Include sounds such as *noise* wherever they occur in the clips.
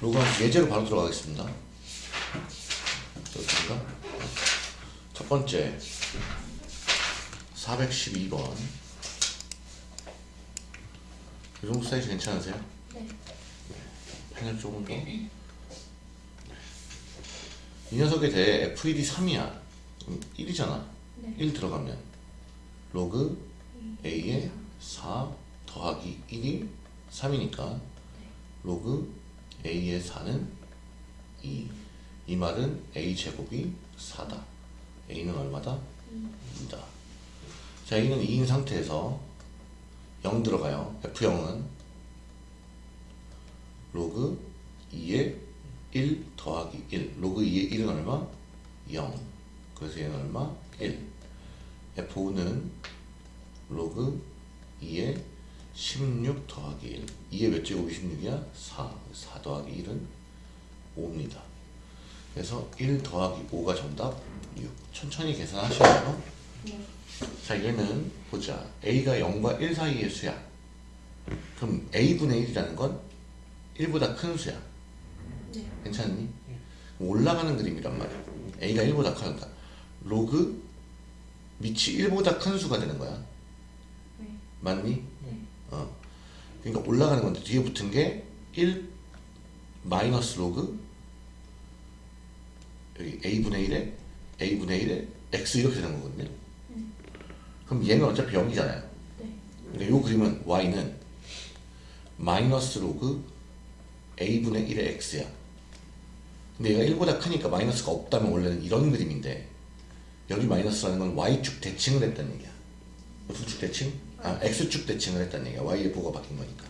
로그 예제로 바로 들어가겠습니다. 좋습니다. 첫 번째 412번 이 정도 사이즈 괜찮으세요? 네. 펜을 조금 더. 이 녀석에 대해 FED 3이야. 1이잖아. 네. 1 들어가면 로그 A에 4 더하기 1이 3이니까 로그 A의 4는 2. 이 말은 A 제곱이 4다. A는 얼마다? 2다. 자, A는 2인 상태에서 0 들어가요. F0은 로그 2의 1 더하기 1. 로그 2의 1은 얼마? 0. 그래서 얘는 얼마? 1. F5는 로그 2의 16 더하기 1. 2의 몇 제곱이 16이야? 4. 4 더하기 1은 5입니다. 그래서 1 더하기 5가 정답 6. 천천히 계산하시고요. 네. 자 얘는 보자 a가 0과 1 사이의 수야 그럼 a분의 1이라는 건 1보다 큰 수야 네. 괜찮니? 올라가는 그림이란 말이야 a가 1보다 커니까 로그 밑이 1보다 큰 수가 되는 거야 네. 맞니? 그러니까 올라가는 건데 뒤에 붙은 게 1 마이너스 로그 여기 a분의 1에 a분의 1에 x 이렇게 되는 거거든요 그럼 얘는 어차피 0이잖아요 네. 근데 이 그림은 y는 마이너스 로그 a분의 1의 x야. 근데 얘가 1보다 크니까 마이너스가 없다면 원래는 이런 그림인데 여기 마이너스라는 건 y축 대칭을 했다는 얘기야. 무슨 축 대칭? 아 x축 대칭을 했다는 얘기야. y의 부호가 바뀐 거니까.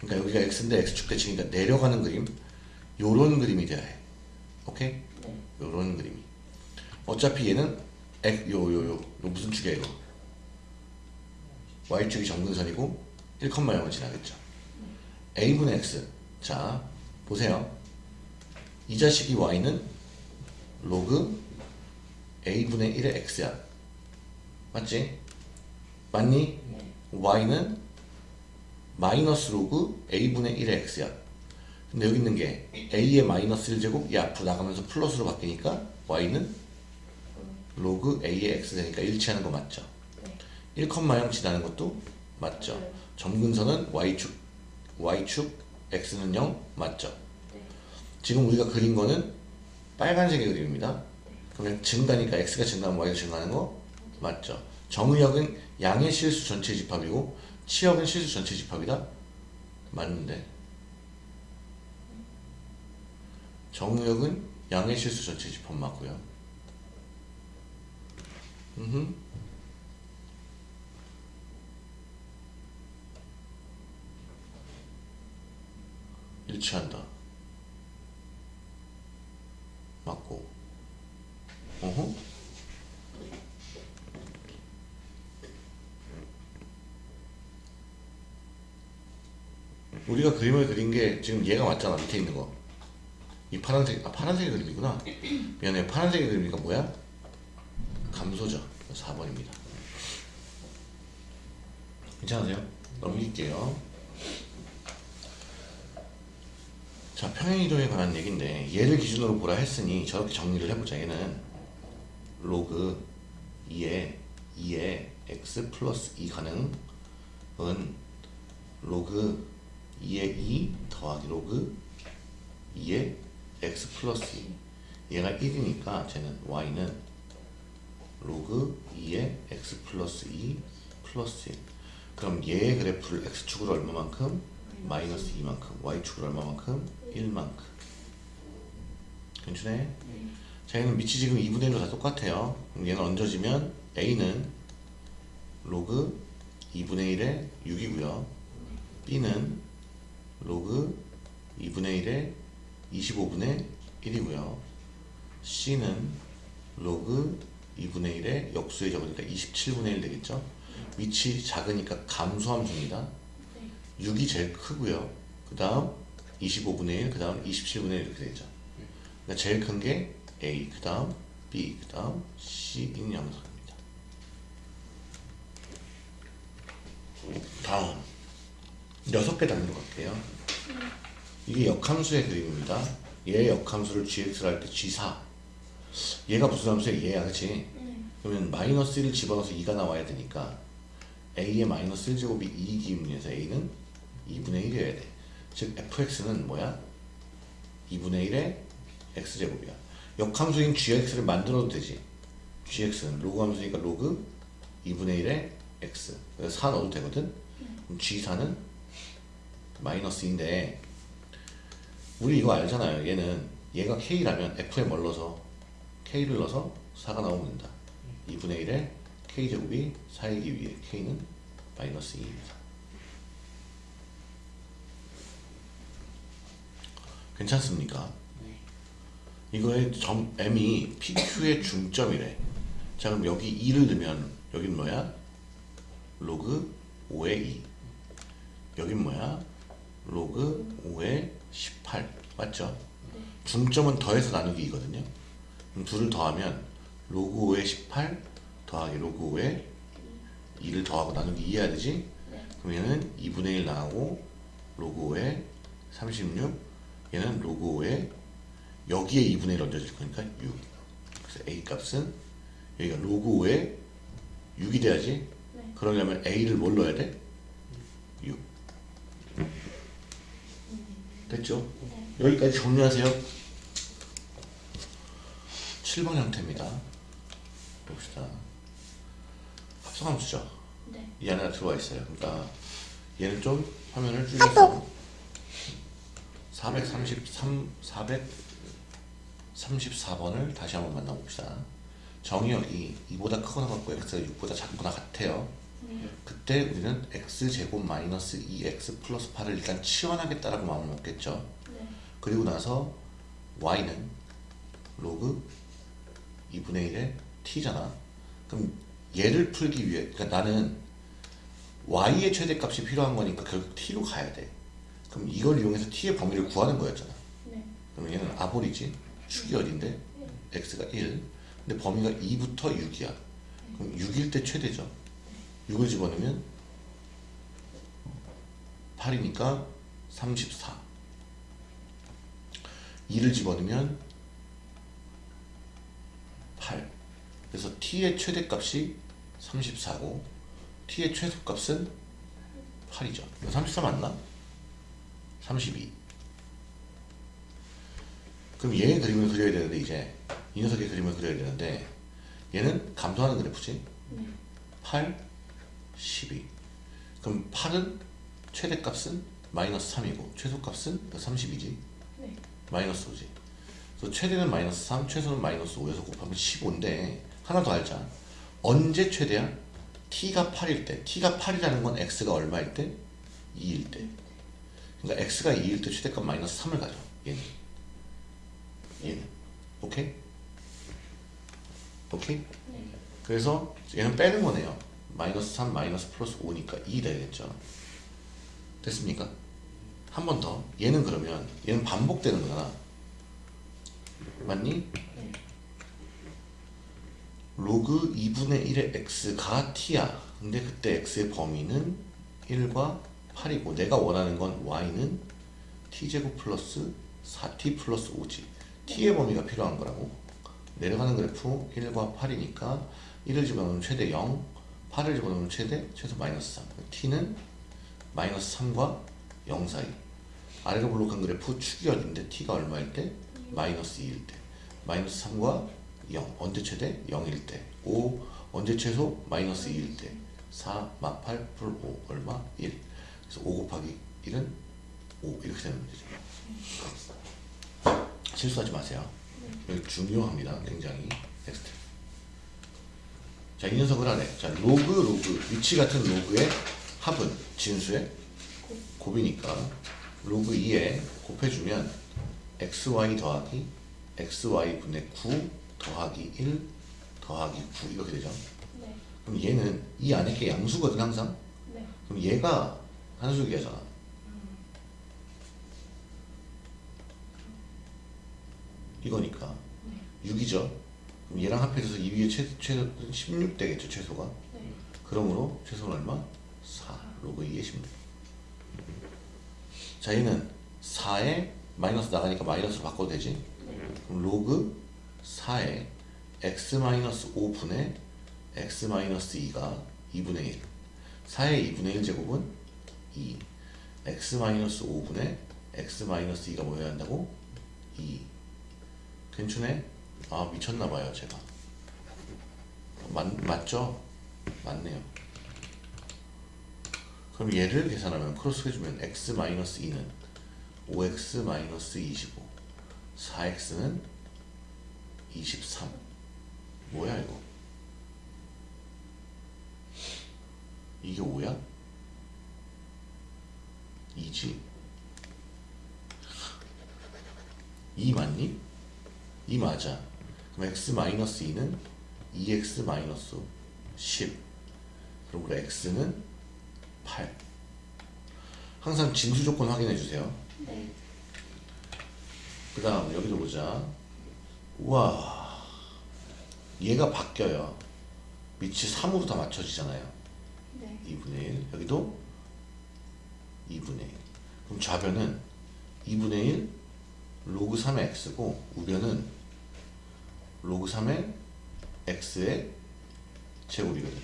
그러니까 여기가 x인데 x축 대칭이니까 내려가는 그림 요런 그림이 돼야 해. 오케이? 네. 요런 그림이. 어차피 얘는 요요요 요, 요 무슨 축이야 이거? y축이 정근선이고 1,0을 지나겠죠. a분의 x. 자, 보세요. 이 자식이 y는 로그 a분의 1의 x야. 맞지? 맞니? 네. y는 마이너스 로그 a분의 1의 x야. 근데 여기 있는 게 a의 마이너스 1제곱 이 앞으로 나가면서 플러스로 바뀌니까 y는 로그 a의 x 되니까 일치하는 거 맞죠? 네. 1,0 지나는 것도 맞죠? 네. 점근선은 y축 y축 x는 0 맞죠? 네. 지금 우리가 그린 거는 빨간색의 그림입니다. 그러면 증가니까 x가 증가하면 y가 증가하는 거 맞죠? 정의역은 양의 실수 전체 집합이고 치역은 실수 전체 집합이다? 맞는데 정의역은 양의 실수 전체 집합 맞고요. 음흠. 일치한다. 맞고. 어허? 우리가 그림을 그린 게 지금 얘가 맞잖아 밑에 있는 거. 이 파란색 아 파란색의 그림이구나. 미안해 파란색의 그림이니까 뭐야? 감소죠. 4번입니다. 괜찮으세요? 넘길게요. 자, 평행이동에 관한 얘기인데 얘를 기준으로 보라 했으니 저렇게 정리를 해보자. 얘는 로그 2에 2에 x 플러스 2 가능은 로그 2에 2 더하기 로그 2에 x 플러스 2 얘가 1이니까 쟤는 y는 로그 2에 x 플러스 2 플러스 1 그럼 얘의 그래프를 x축으로 얼마만큼? 마이너스 2만큼 y축으로 얼마만큼? 1만큼 괜찮네? 자 얘는 밑이 지금 2분의 1로 다 똑같아요 그럼 얘는 얹어지면 a는 로그 2분의 1에 6이고요 b는 로그 2분의 1에 25분의 1이고요. C는 로그 2분의 1에 역수에 적으니까 27분의 1 되겠죠? 위치 작으니까 감소함수입니다. 6이 제일 크고요. 그 다음 25분의 1, 그 다음 27분의 1 이렇게 되죠? 그러니까 제일 큰 게 A, 그 다음 B, 그 다음 C인 양상입니다. 다음 여섯 개 단위로 갈게요 이게 역함수의 그림입니다. 얘 역함수를 gx를 할 때 g4 얘가 무슨 함수야? 얘야 그치? 네. 그러면 마이너스 1을 집어넣어서 2가 나와야 되니까 a의 마이너스 1제곱이 2이기 의미에서 a는 2분의 1이어야 돼. 즉 fx는 뭐야? 2분의 1의 x제곱이야. 역함수인 gx를 만들어도 되지. gx는 로그 함수니까 로그 2분의 1의 x. 그래서 4 넣어도 되거든. 그럼 g4는 마이너스인데 우리 이거 알잖아요. 얘는 얘가 k라면 f에 뭘 넣어서 k를 넣어서 4가 나오면 된다. 2분의 1의 k제곱이 4이기 위해 k는 마이너스 2입니다. 괜찮습니까? 이거의 점 m이 PQ의 중점이래. 자 그럼 여기 2를 넣으면 여긴 뭐야? 로그 5의 2. 여긴 뭐야? 로그 5의 18. 맞죠? 중점은 더해서 나누기 2거든요. 그럼 둘을 더하면 로그 5의 18 더하기 로그 5의 2를 더하고 나누기 2 해야 되지? 네. 그럼 얘는 2분의 1 나가고 로그 5의 36 얘는 로그 5의 여기에 2분의 1 얹어질 거니까 6 그래서 a 값은 여기가 로그 5의 6이 돼야지 네. 그러려면 a를 뭘 넣어야 돼? 6 됐죠? 네. 여기까지 정리하세요 7번 형태입니다 봅시다 합성함수죠 네. 이 안에 들어와 있어요. 그러니까 얘는 좀 화면을 줄여서 433 434번을 다시 한번 만나봅시다. 정의역이 2보다 크거나 같고 x가 6보다 작거나 같아요. 네. 그때 우리는 x 제곱 마이너스 2x 플러스 8을 일단 치환하겠다라고 마음을 먹겠죠. 네. 그리고 나서 y는 로그 2분의 1의 t잖아. 그럼 얘를 풀기 위해 그러니까 나는 y의 최대값이 필요한 거니까 결국 t로 가야 돼. 그럼 이걸 이용해서 t의 범위를 구하는 거였잖아. 네. 그럼 얘는 아볼이지. 축이 어딘데? x가 1. 근데 범위가 2부터 6이야. 그럼 6일 때 최대죠. 6을 집어넣으면 8이니까 34. 2를 집어넣으면 8. 그래서 t의 최대값이 34고 t의 최소값은 8이죠. 34 맞나? 32. 그럼 얘의 그림을 그려야 되는데 이제 이 녀석의 그림을 그려야 되는데 얘는 감소하는 그래프지. 네. 8, 12. 그럼 8은 최대값은 마이너스 3이고 최소값은 30이지. 네. 마이너스 5지. 그래서 최대는 마이너스 3, 최소는 마이너스 5에서 곱하면 15인데 하나 더 알자. 언제 최대야? t가 8일 때. t가 8이라는 건 x가 얼마일 때? 2일 때. 그러니까 x가 2일 때 최대값 마이너스 3을 가져. 얘는. 얘는. 오케이? 오케이? 네. 그래서 얘는 빼는 거네요. 마이너스 3, 마이너스 플러스 5니까 2 되겠죠. 됐습니까? 한 번 더. 얘는 그러면 얘는 반복되는 거잖아. 맞니? 네. 로그 2분의 1의 x가 t야. 근데 그때 x의 범위는 1과 8이고 내가 원하는 건 y는 t제곱 플러스 4t 플러스 5지. t의 범위가 필요한 거라고. 내려가는 그래프 1과 8이니까 1을 집어넣으면 최대 0, 8을 집어넣으면 최대 최소 마이너스 3. t는 마이너스 3과 0 사이. 아래로 볼록한 그래프 축이 어딘데 t가 얼마일 때? 마이너스 2일 때. 마이너스 3과 0. 언제 최대? 0일 때. 5. 언제 최소? 마이너스 2일 때. 4, 마 8, 플 5. 얼마? 1. 그래서 5 곱하기 1은 5. 이렇게 되는 거죠. 실수하지 마세요. 여기 중요합니다. 굉장히. Next. 자, 이 녀석을 하래. 자, 로그, 로그. 밑이 같은 로그의 합은 진수의 곱이니까 로그 2에 곱해주면 xy 더하기 xy분의 9 더하기 1 더하기 9 이렇게 되죠. 네. 그럼 얘는 이 안에 게 양수거든 항상. 네. 그럼 얘가 한수기하잖아. 이거니까 네. 6이죠. 얘랑 합해져서 이 위에 최, 최소 16 되겠죠 최소가. 네. 그러므로 최소는 얼마? 4 로그 2의 16. 자 얘는 4에 마이너스 나가니까 마이너스로 바꿔도 되지 네. 그럼 로그 4에 x 마이너스 5분의 x 마이너스 2가 2분의 1 4의 2분의 1 제곱은 2 x 마이너스 5분의 x 마이너스 2가 뭐여야 한다고? 2 괜찮네? 아 미쳤나봐요 제가 맞, 맞죠? 맞네요 그럼 얘를 계산하면 크로스 해주면 x 마이너스 2는 5x 마이너스 25 4x는 23 뭐야 이거 이게 5야? 2지 2 맞니? 2 맞아. 그럼 x 마이너스 2는 2x 마이너스 10 그럼 우리 x는 8 항상 진수 조건 확인해 주세요. 네. 그 다음 여기도 보자. 우와. 얘가 바뀌어요. 밑이 3으로 다 맞춰지잖아요. 네. 2분의 1 여기도 2분의 1 그럼 좌변은 2분의 1 로그 3의 x고 우변은 로그 3의 x의 제곱이거든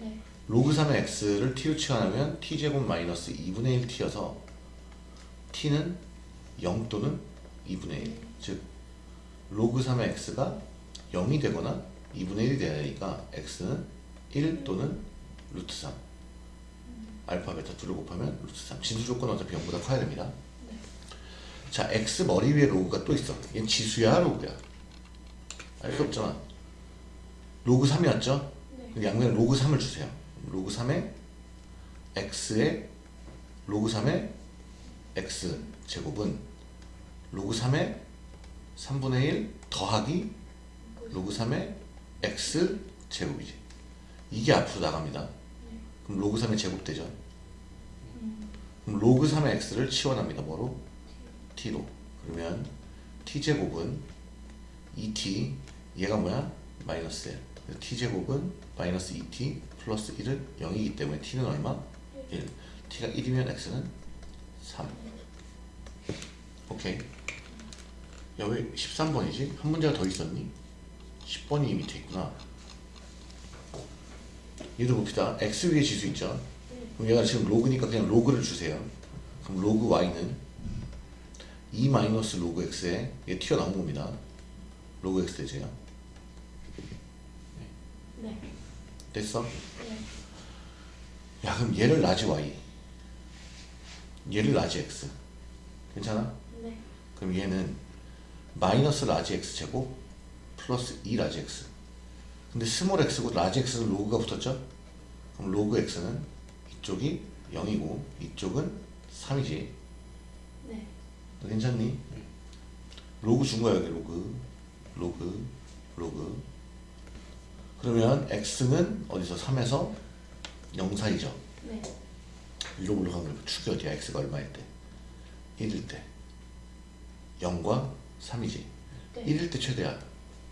네. 로그 3의 x를 t로 치환하면 t제곱 마이너스 2분의 1t여서 t는 0 또는 2분의 1. 즉 로그 3의 x가 0이 되거나 2분의 1이 돼야 되니까 x는 1 또는 루트 3. 알파 베타 둘을 곱하면 루트 3. 진수 조건은 어차피 0보다 커야 됩니다. 네. 자, x 머리 위에 로그가 또 있어. 얘는 지수야, 로그야? 알 수 없잖아. 로그 3이었죠? 네. 양변에 로그 3을 주세요. 로그 3에 x의 로그 3의 x 제곱은 로그 3의 3분의 1 더하기 로그 3의 x 제곱이지. 이게 앞으로 나갑니다. 네. 그럼 로그 3의 제곱 되죠. 음. 그럼 로그 3의 x를 치환합니다. 뭐로? T로. 그러면 t 제곱은 2t 얘가 뭐야? 마이너스 1. 그래서 t 제곱은 마이너스 2t 플러스 1은 0이기 때문에 t는 얼마? 1. t가 1이면 x는 3. 오케이. 야 왜 13번이지? 한 문제가 더 있었니? 10번이 밑에 있구나. 얘도 봅시다. x 위에 지수 있죠? 그럼 얘가 지금 로그니까 그냥 로그를 주세요. 그럼 로그 y는 2 마이너스 로그 x에 얘 튀어나온 겁니다. 로그 x 되세요. 네. 됐어? 네. 야 그럼 얘를 large y 얘를 large x 괜찮아? 네. 그럼 얘는 마이너스 large x 제곱 플러스 2 large x 근데 small x고 large x는 로그가 붙었죠? 그럼 로그 x는 이쪽이 0이고 이쪽은 3이지 네. 너 괜찮니? 로그 준 거야 여기 로그 로그 로그 그러면 x는 어디서 3에서 0 사이죠 네. 위로 올라가면 축이 어디야 x가 얼마일 때 1일 때 0과 3이지 네. 1일 때 최대야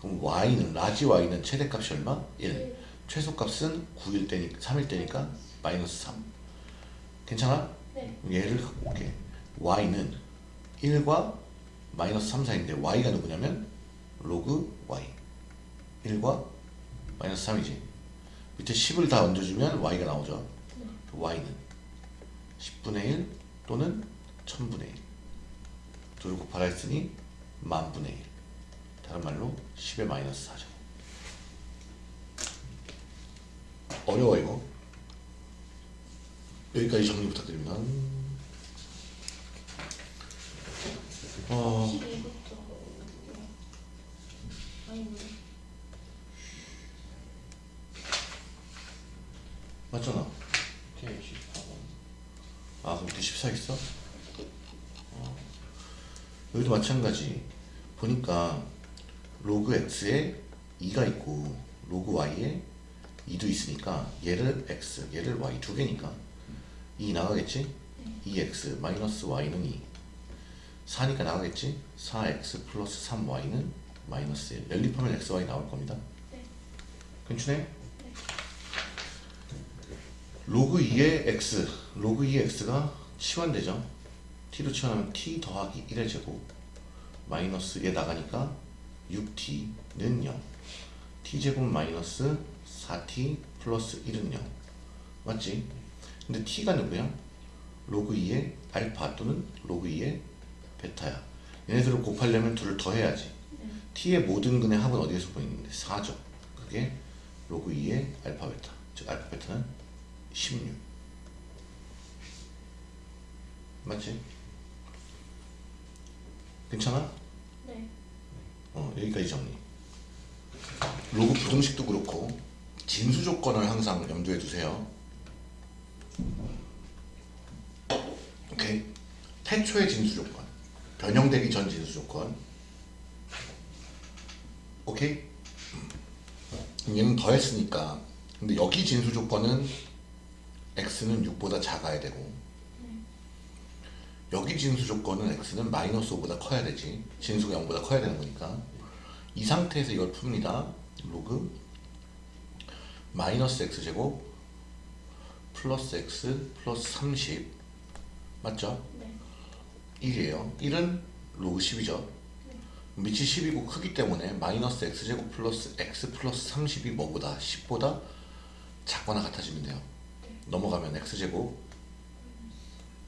그럼 y는 large y는 최대값이 얼마? 1 일. 최소값은 9일 때니까 3일 때니까 마이너스 3 괜찮아? 네. 얘를 갖고 올게 y는 1과 마이너스 3 사이인데 y가 누구냐면 로그 y. 1과 마이너스 3이지. 밑에 10을 다 얹어주면 y가 나오죠. 네. y는 10분의 1 또는 1000분의 1 둘을 곱하라 했으니 만분의 1 다른 말로 10의 마이너스 4죠. 어려워 이거. 여기까지 정리 부탁드립니다 어, 11부터. 아니, 뭐. 맞잖아 오케이 14번 아 그럼 밑에 14 있어? 어. 여기도 마찬가지 보니까 로그 x에 2가 있고 로그 y에 2도 있으니까 얘를 x 얘를 y 두 개니까 2 나가겠지? 2x 마이너스 y는 2 4니까 나가겠지? 4x 플러스 3y는 마이너스 1 연립하면 x, y 나올 겁니다 네. 괜찮네? 로그 2의 x, 로그 2의 x가 치환되죠? t로 치환하면 t 더하기 1의 제곱 마이너스 얘 나가니까 6t는 0 t제곱 마이너스 4t 플러스 1은 0 맞지? 근데 t가 누구야? 로그 2의 알파 또는 로그 2의 베타야 얘네들을 곱하려면 둘을 더해야지 네. t의 모든 근의 합은 어디에서 보이는데 4죠 그게 로그 2의 알파 베타 즉 알파 베타는 16 맞지? 괜찮아? 네. 어, 여기까지 정리. 로그 부등식도 그렇고 진수 조건을 항상 염두에 두세요. 오케이. 태초의 진수 조건, 변형되기 전 진수 조건. 오케이. 음. 얘는 더했으니까. 근데 여기 진수 조건은 x는 6보다 작아야 되고 여기 진수 조건은 x는 마이너스 5보다 커야 되지 진수가 0보다 커야 되는 거니까 이 상태에서 이걸 풉니다 로그 마이너스 x제곱 플러스 x 플러스 30 맞죠? 네. 1이에요. 1은 로그 10이죠. 밑이 10이고 크기 때문에 마이너스 x제곱 플러스 x 플러스 30이 뭐보다 10보다 작거나 같아지면 돼요. 넘어가면 x제곱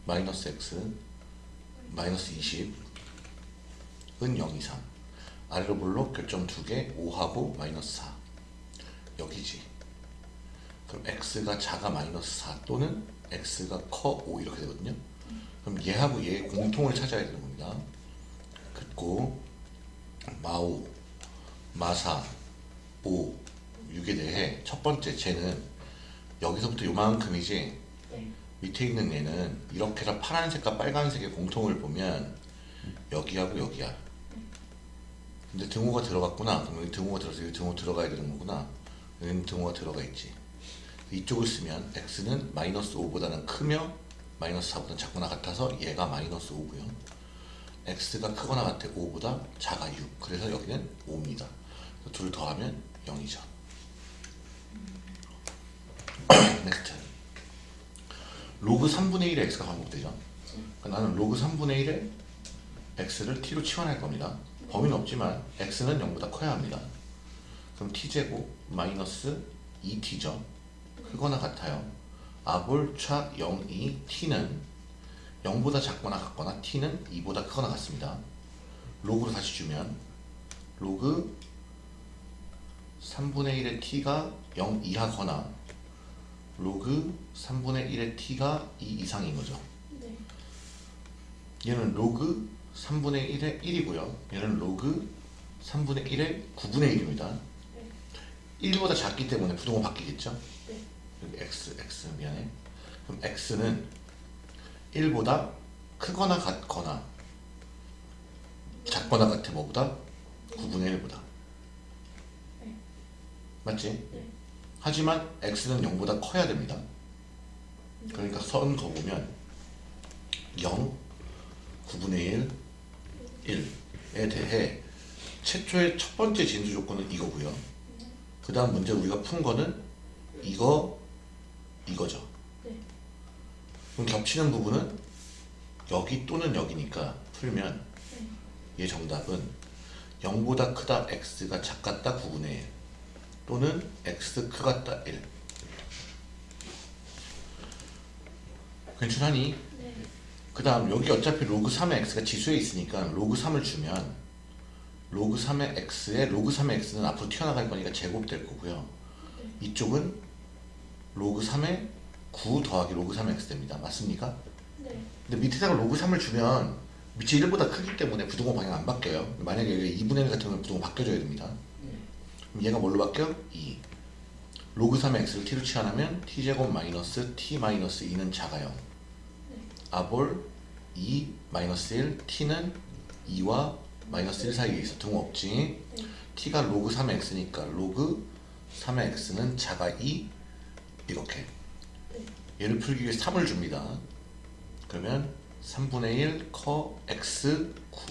마이너스 x 마이너스 20은 0 이상. 아래로 볼록 교점 2개 5하고 마이너스 4 여기지. 그럼 x가 작아 마이너스 4 또는 x가 커 5 이렇게 되거든요 그럼 얘하고 얘의 공통을 찾아야 되는 겁니다 긋고 마오 마사 5 6에 대해 첫 번째 쟤는 여기서부터 요만큼이지 네. 밑에 있는 얘는 이렇게라 파란색과 빨간색의 공통을 보면 여기하고 여기야. 근데 등호가 들어갔구나. 그럼 여기 등호가 들어서 여기 등호 들어가야 되는 거구나. 여기는 등호가 들어가 있지. 이쪽을 쓰면 x는 마이너스 5보다는 크며 마이너스 4보다 작거나 같아서 얘가 마이너스 5고요. x가 크거나 같아 5보다 작아 6. 그래서 여기는 5입니다. 둘을 더하면 0이죠. next. *clears throat* 로그 3분의 1의 x가 반복되죠. 그러니까 나는 로그 3분의 1의 x를 t로 치환할 겁니다. 범위는 없지만 x는 0보다 커야 합니다. 그럼 t제곱 마이너스 2t죠. 크거나 같아요. 아볼차 0, 2, t는 0보다 작거나 같거나 t는 2보다 크거나 같습니다. 로그로 다시 주면 로그 3분의 1의 t가 0 이하거나 로그 3분의 1의 t가 2 이상인 거죠. 네. 얘는 로그 3분의 1의 1이고요. 얘는 로그 3분의 1의 9분의 1입니다. 네. 1보다 작기 때문에 부등호 바뀌겠죠? 네. 여기 x, x 미안해. 그럼 x는 1보다 크거나 같거나 작거나 같아 뭐보다? 9분의 1보다. 네. 맞지? 네. 하지만 x는 0보다 커야 됩니다. 그러니까 선 그어보면 0, 9분의 1, 1에 대해 최초의 첫 번째 진수 조건은 이거고요. 그 다음 문제 우리가 푼 거는 이거, 이거죠. 네. 그럼 겹치는 부분은 여기 또는 여기니까 풀면 네. 얘 정답은 0보다 크다 x가 작같다 9분의 1 또는 x 크같다 1 괜찮하니? 네. 그 다음 여기 어차피 로그 3의 x가 지수에 있으니까 로그 3을 주면 로그 3의 x에 로그 3의 x는 앞으로 튀어나갈 거니까 제곱될 거고요 이쪽은 로그 3의 9 더하기 로그 3의 x 됩니다. 맞습니까? 네. 근데 밑에다가 로그 3을 주면 밑이 1보다 크기 때문에 부등호 방향 안 바뀌어요. 만약에 여기 2분의 1 같으면 부등호 바뀌어줘야 됩니다. 그럼 얘가 뭘로 바뀌어? 2 로그 3의 x를 t로 치환하면 t제곱 마이너스 t 마이너스 2는 작아요. 아볼 2 마이너스 1 t는 2와 마이너스 1 사이에 있어. 등호 없지? 네. t가 로그 3의 x니까 로그 3의 x는 작아 2 이렇게 네. 얘를 풀기 위해 3을 줍니다 그러면 3분의 1 커 x 9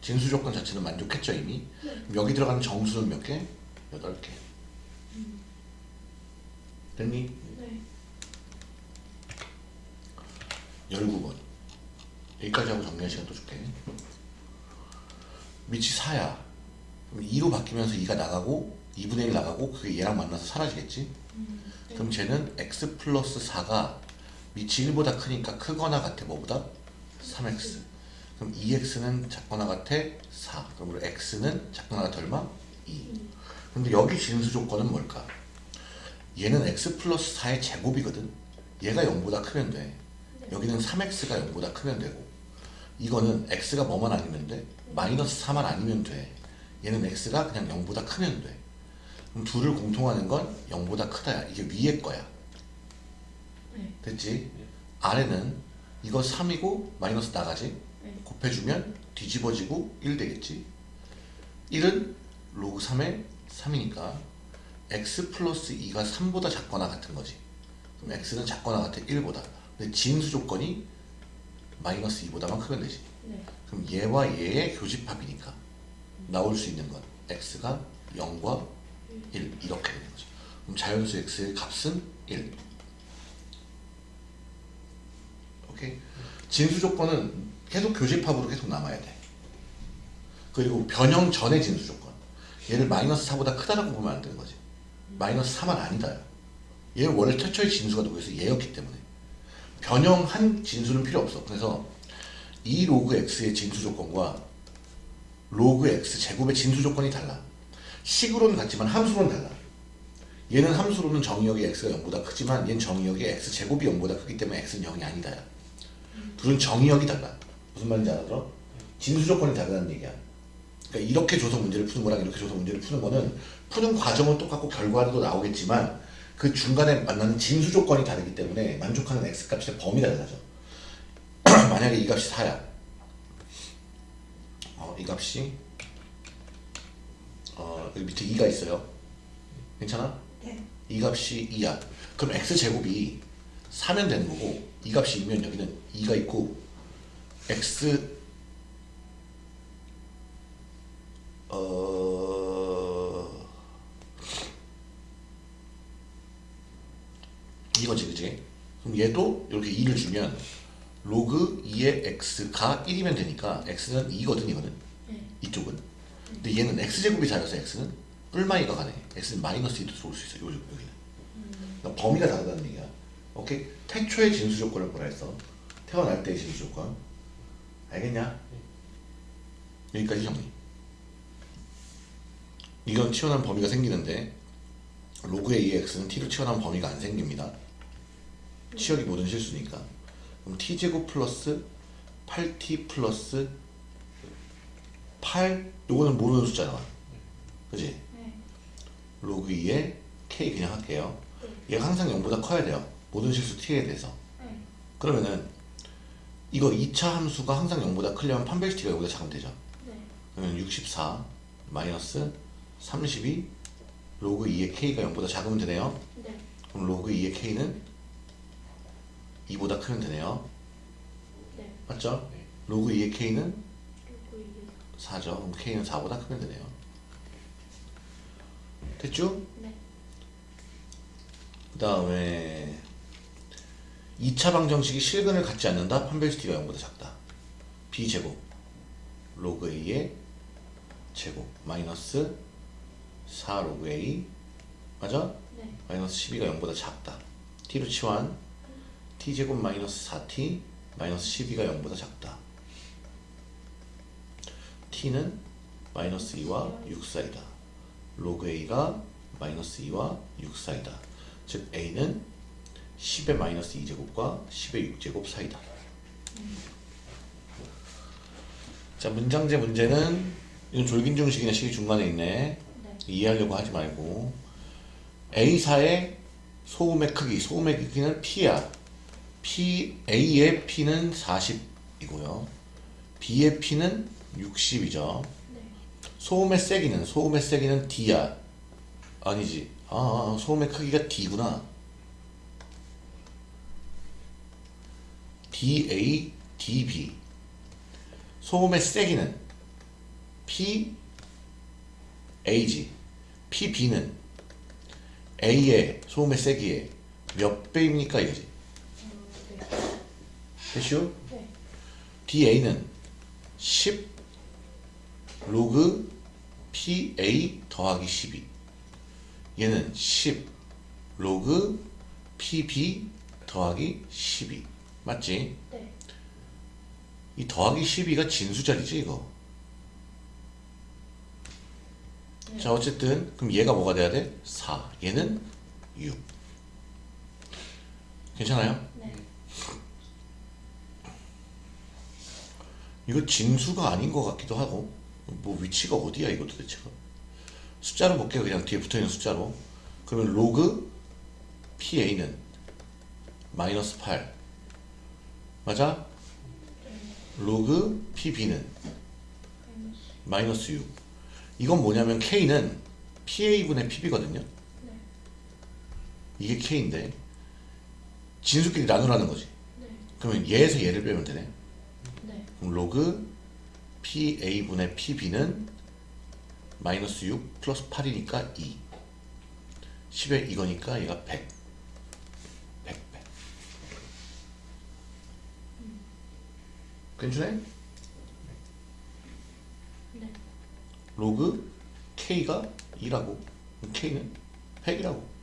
진수 조건 자체는 만족했죠 이미 네. 여기 들어가는 정수는 몇 개? 8개 됐니? 네. 19번 여기까지 하고 정리할 시간 또 줄게. 밑이 4야. 그럼 2로 바뀌면서 2가 나가고 2분의 1 나가고 그게 얘랑 만나서 사라지겠지? 그럼 쟤는 x 플러스 4가 밑이 1보다 크니까 크거나 같아 뭐보다? 3x. 그럼 2x는 작거나 같아 4. 그러므로 x는 작거나 같아 얼마? 2. 음, 근데 여기 진수 조건은 뭘까? 얘는 x 플러스 4의 제곱이거든. 얘가 0보다 크면 돼. 네. 여기는 3x가 0보다 크면 되고 이거는 x가 뭐만 아니면 돼? 마이너스 4만 아니면 돼. 얘는 x가 그냥 0보다 크면 돼. 그럼 둘을 공통하는 건 0보다 크다야. 이게 위에 거야. 네. 됐지? 아래는 이거 3이고 마이너스 나가지? 네. 곱해주면 뒤집어지고 1 되겠지? 1은 로그 3의 3이니까 x 플러스 2가 3보다 작거나 같은 거지. 그럼 x는 작거나 같아 1보다. 근데 진수 조건이 마이너스 2보다만 크면 되지. 네. 그럼 얘와 얘의 교집합이니까 나올 수 있는 건 x가 0과 1 이렇게 되는 거죠. 그럼 자연수 x의 값은 1. 오케이. 진수 조건은 계속 교집합으로 계속 남아야 돼. 그리고 변형 전의 진수 조건. 얘를 마이너스 4보다 크다라고 보면 안 되는 거지. 마이너스 4만 아니다. 얘는 원래 최초의 진수가 누구였어? 얘였기 때문에. 변형한 진수는 필요 없어. 그래서 이 로그 x의 진수 조건과 로그 x 제곱의 진수 조건이 달라. 식으로는 같지만 함수로는 달라. 얘는 함수로는 정의역이 x가 0보다 크지만 얘는 정의역이 x 제곱이 0보다 크기 때문에 x는 0이 아니다. 둘은 정의역이 달라. 무슨 말인지 알아들어? 진수 조건이 다르다는 얘기야. 그러니까 이렇게 줘서 문제를 푸는 거랑 이렇게 줘서 문제를 푸는 거는 푸는 과정은 똑같고 결과도 나오겠지만 그 중간에 만나는 진수 조건이 다르기 때문에 만족하는 x 값의 범위가 달라져. *clears throat* 만약에 이 값이 4야. 어, 이 값이 어, 여기 밑에 2가 있어요. 괜찮아? 네. 이 값이 2야. 그럼 x 제곱이 4면 되는 거고 이 값이 2면 여기는 2가 있고 x 어 이거지 그지? 그럼 얘도 이렇게 2를 주면 로그 2의 x가 1이면 되니까 x는 2거든 이거는 네. 이쪽은 근데 얘는 x제곱이 잘해서 x는? 뿔마이가 가네. X는 마이너스 2도 들어올 수 있어 요, 여기는 음, 그러니까 범위가 다르다는 얘기야. 오케이? 태초의 진수 조건을 뭐라 했어? 태어날 때의 진수 조건. 알겠냐? 여기까지 정리. 이건 튀어나온 범위가 생기는데 로그 AX는 t로 튀어나온 범위가 안 생깁니다. 치역이 모든 실수니까. 그럼 t제곱 플러스 8t 플러스 8 요거는 모르는 숫자잖아 그지? 네. 로그 2에 k 그냥 할게요 네. 얘가 항상 0보다 커야 돼요 모든 실수 t에 대해서 네. 그러면은 이거 2차 함수가 항상 0보다 크려면 판별식 D가 0보다 작으면 되죠 네. 그러면 64 마이너스 32 로그 2의 k가 0보다 작으면 되네요 네. 그럼 로그 2의 k는 2보다 크면 되네요 네. 맞죠? 로그 2의 k는 4죠. 그럼 k는 4보다 크면 되네요. 됐죠? 네. 그 다음에 2차 방정식이 실근을 갖지 않는다? 판별식 D가 0보다 작다. B제곱. 로그 a의 제곱. 마이너스 4 로그 a. 맞아? 네. 마이너스 12가 0보다 작다. T로 치환. T제곱 마이너스 4t 마이너스 12가 0보다 작다 t는 마이너스 2와 6 사이다 로그 a가 마이너스 2와 6 사이다 즉 a는 10의 마이너스 2제곱과 10의 6제곱 사이다 자 문장제 문제는 이건 졸긴중식이나 식이 중간에 있네 네. 이해하려고 하지 말고 A사의 소음의 크기, 소음의 크기는 P야. P, A의 P는 40이고요. B의 P는 60이죠. 네. 소음의 세기는, 소음의 세기는 D야. 아니지. 아, 소음의 크기가 D구나. DA, DB. 소음의 세기는 P, A지. PB는 A의 소음의 세기에 몇 배입니까 이거지? 어, 네. 됐슈? 네. DA는 10 로그 PA 더하기 12 얘는 10 로그 PB 더하기 12 맞지? 네. 이 더하기 12가 진수자리지 이거 네. 자 어쨌든 그럼 얘가 뭐가 돼야 돼? 4 얘는 6 괜찮아요? 네. 이거 진수가 아닌 것 같기도 하고 뭐 위치가 어디야 이거 도대체가 숫자로 볼게요 그냥 뒤에 붙어있는 숫자로 그러면 로그 PA는 마이너스 8 맞아? 로그 PB는 마이너스. 마이너스 6 이건 뭐냐면 K는 PA분의 PB거든요 네. 이게 K인데 진수끼리 나누라는 거지 네. 그러면 얘에서 얘를 빼면 되네 네. 그럼 로그 PA분의 PB는 마이너스 6 플러스 8이니까 2 10에 이거니까 얘가 100 100 100 괜찮아요? 네. 로그 K가 2라고. K는 100이라고